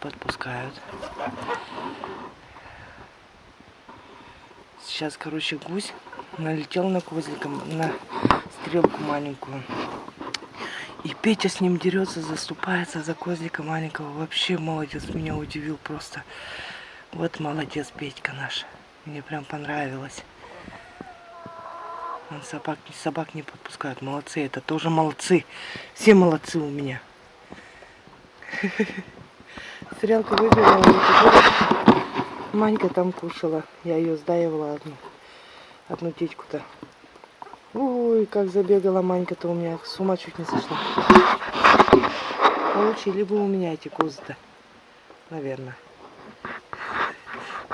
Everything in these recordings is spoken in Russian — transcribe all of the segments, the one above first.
подпускают. Сейчас, короче, гусь налетел на козлика, на стрелку маленькую. И Петя с ним дерется, заступается за козлика маленького. Вообще молодец, меня удивил просто. Вот молодец Петька наш. Мне прям понравилось. Он собак, собак не подпускают. Молодцы, это тоже молодцы. Все молодцы у меня. Стрелку выбирала, и Манька там кушала. Я ее сдаивала одну. Одну течку-то. Ой, как забегала Манька-то у меня. С ума чуть не сошла. Получили бы у меня эти козы-то. Наверное.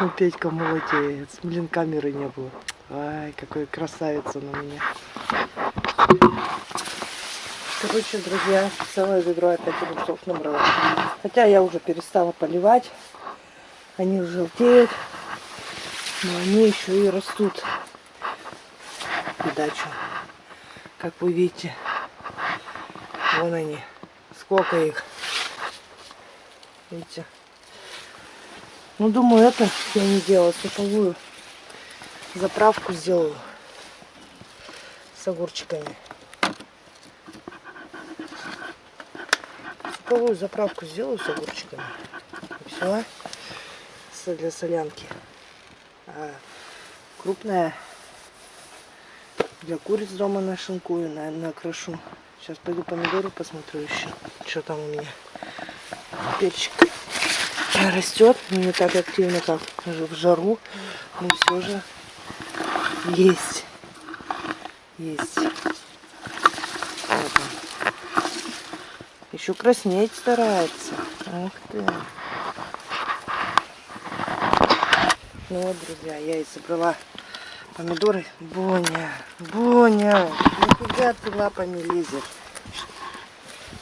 Ну, Петька молодец. Блин, камеры не было. Ай, какой красавец он у меня. Короче, друзья, целое ведро опять огурцов набрала. Хотя я уже перестала поливать. Они желтеют. Но они еще и растут. Придачу. Как вы видите. Вон они. Сколько их. Видите? Ну, думаю, это я не делала суповую заправку сделаю с огурчиками. Суповую заправку сделаю с огурчиками. Все. Для солянки. А крупная для куриц дома нашинкую, наверное, накрошу. Сейчас пойду помидоры посмотрю еще, что там у меня. Перчик растет, не так активно, как в жару, но все же есть. Есть. Еще краснеть старается. Ух ты. Ну вот, друзья, я и собрала помидоры. Боня, Боня, нифига ты лапами лезет.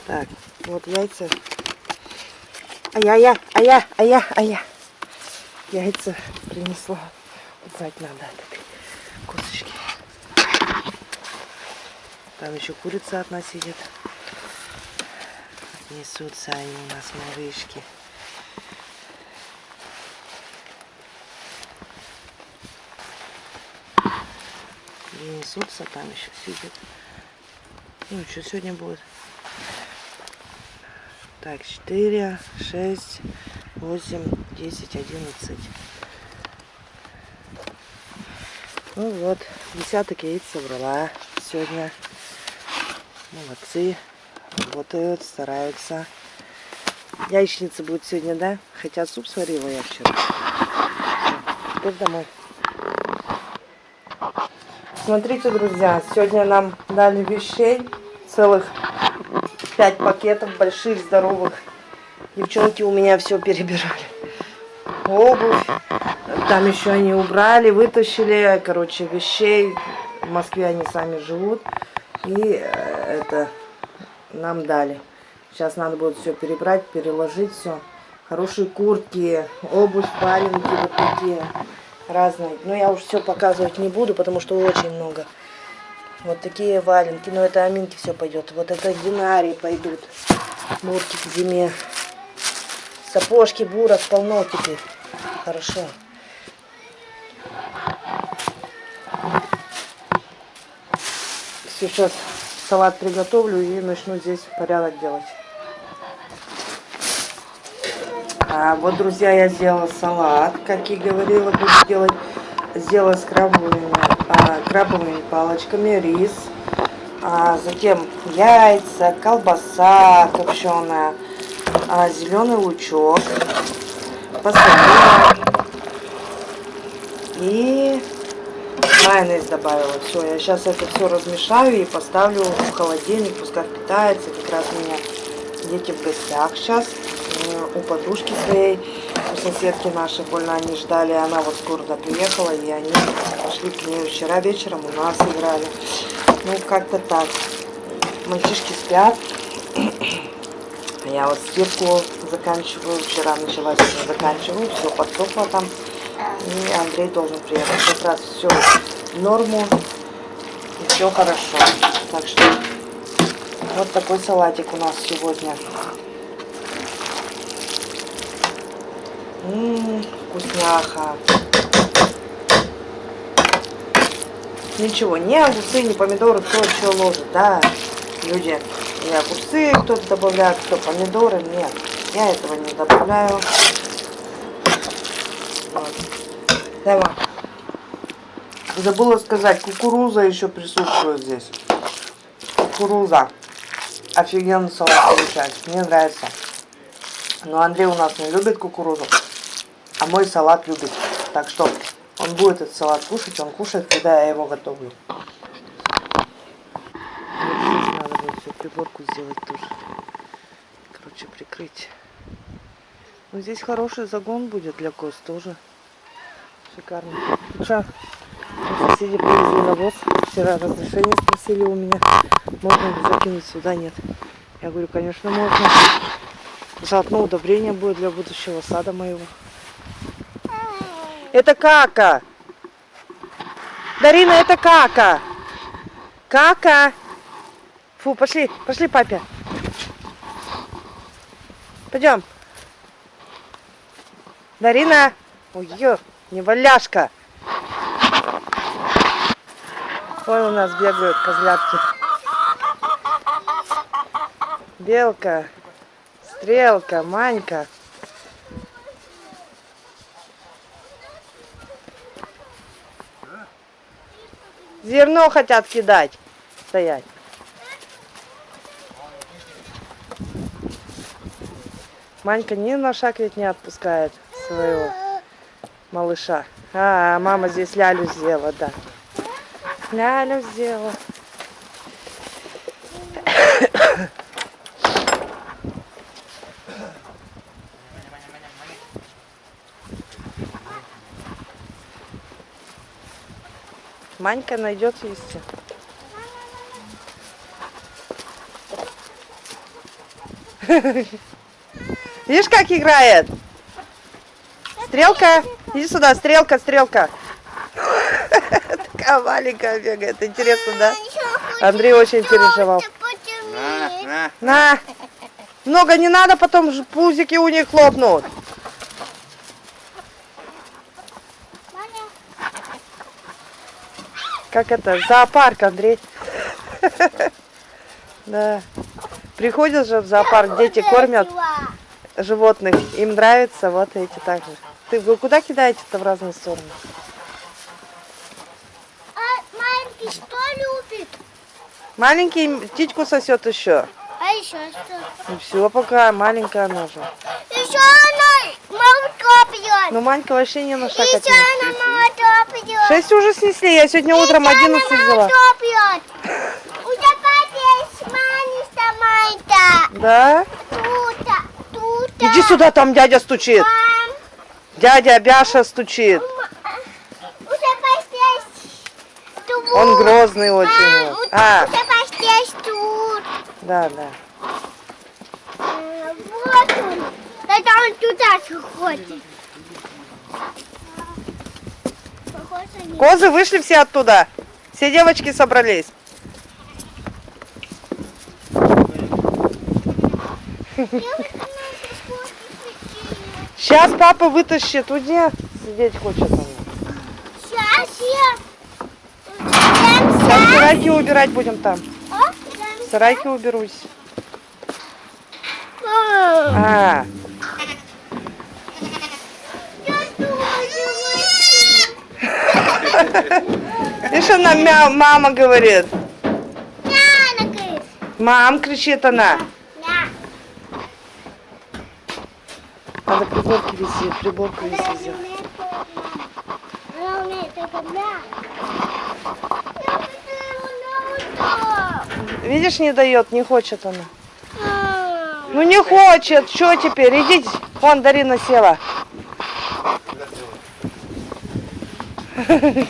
Так, вот яйца Ай-я-я, ай-я, ай-я, ай-я. Яйца принесла. Убрать надо так, косточки. Там еще курица одна сидит. Несутся они у нас, малышки. И несутся, там еще сидят. Ну, что сегодня будет? Так, 4, 6, 8, 10, 11. Ну вот, десяток яиц собрала сегодня. Молодцы. Работают, стараются. Яичница будет сегодня, да? Хотя суп сварила я вчера. Теперь домой. Смотрите, друзья, сегодня нам дали вещей целых пять пакетов больших, здоровых. Девчонки у меня все перебирали. Обувь. Там еще они убрали, вытащили, короче, вещей. В Москве они сами живут. И э, это нам дали. Сейчас надо будет все перебрать, переложить все. Хорошие куртки, обувь, валенки вот такие разные. Но я уж все показывать не буду, потому что очень много. Вот такие валенки. Но это аминки все пойдет. Вот это динарии пойдут. Бурки к зиме. Сапожки, бурок полно теперь. Хорошо. Сейчас салат приготовлю и начну здесь порядок делать. А вот, друзья, я сделала салат, как и говорила, буду делать. Сделала с крабовыми а, крабовыми палочками, рис, а затем яйца, колбаса копченая, а, зеленый лучок, посолила и майонез добавила. Все, я сейчас это все размешаю и поставлю в холодильник, пускай впитается. Как раз у меня дети в гостях сейчас у подружки своей у соседки нашей больно они ждали, она вот скоро приехала, и они пошли к ней вчера вечером у нас играли. Ну, как-то так. Мальчишки спят. Я вот стирку заканчиваю. Вчера начала, сегодня заканчиваю. Все подсохло там. И Андрей должен приехать. Как раз все в норму. И все хорошо. Так что вот такой салатик у нас сегодня. Ммм, вкусняха. Ничего, ни огурцы, ни помидоры, кто что ложит, да, люди. И огурцы кто-то добавляет, кто помидоры, нет. Я этого не добавляю. Вот. Давай. Забыла сказать, кукуруза еще присутствует здесь. Кукуруза. Офигенно салат получается. Мне нравится. Но Андрей у нас не любит кукурузу, а мой салат любит. Так что он будет этот салат кушать, он кушает, когда я его готовлю. Надо будет всю приборку сделать тоже. Короче, прикрыть. Ну, здесь хороший загон будет для коз тоже. Шикарно. Что? Соседи привезли навоз. Вчера разрешение спросили у меня, можно ли закинуть сюда, нет. Я говорю, конечно, можно. Заодно удобрение будет для будущего сада моего. Это кака. Дарина, это кака. Кака. Фу, пошли, пошли, папе. Пойдем. Дарина. Ой, ё, не валяшка. Ой, у нас бегают козлятки. Белка, стрелка, манька. Зерно хотят кидать. Стоять. Манька ни на шаг ведь не отпускает своего малыша. А, мама здесь лялю сделала, да. Лялю сделала. Манька найдет листья. Видишь, как играет? Стрелка, иди сюда, стрелка, стрелка. Такая маленькая бегает. Интересно, да? Андрей очень переживал. На! Много не надо, потом ж пузики у них хлопнут. Как это? Зоопарк, Андрей. Да. Приходят же в зоопарк, дети кормят животных. Им нравится, вот эти также. Ты вы куда кидаете-то в разные стороны? А маленький что любит? Маленький птичку сосет еще. А еще что? Ну все, пока маленькая она же. Еще она молоко пьет. Ну Манька вообще не на шаг Еще она молоко пьет. Шесть уже снесли, я сегодня утром 11 взяла. молоко пьет. У тебя есть маленькая майка. Да? Иди сюда, там дядя стучит. Мам, Дядя Бяша стучит. Он грозный очень. Мам, А, да, да. Э, Вот он. Это он туда нет. Козы вышли все оттуда. Все девочки собрались. Сейчас папа вытащит. Уйди. Сидеть хочет он. Сейчас я. Сейчас сарайки убирать будем там. А? Сарайки уберусь. А, видишь, она мя- мама говорит. Мам, кричит она. Надо приборки везде, приборку везде Видишь, не дает, не хочет она. Ну не хочет, что теперь? Идите. Вон Дарина села.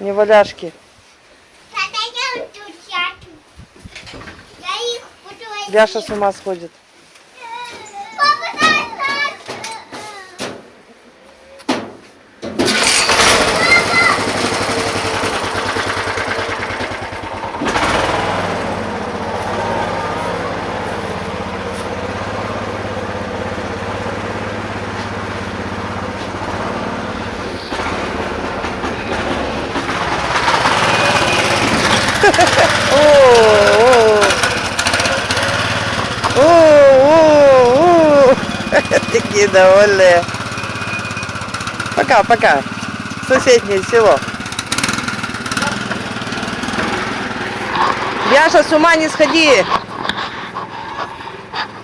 Не- валяшки. Бяша с ума сходит. Такие довольные. Пока, пока. Соседнее село. Яша, с ума не сходи.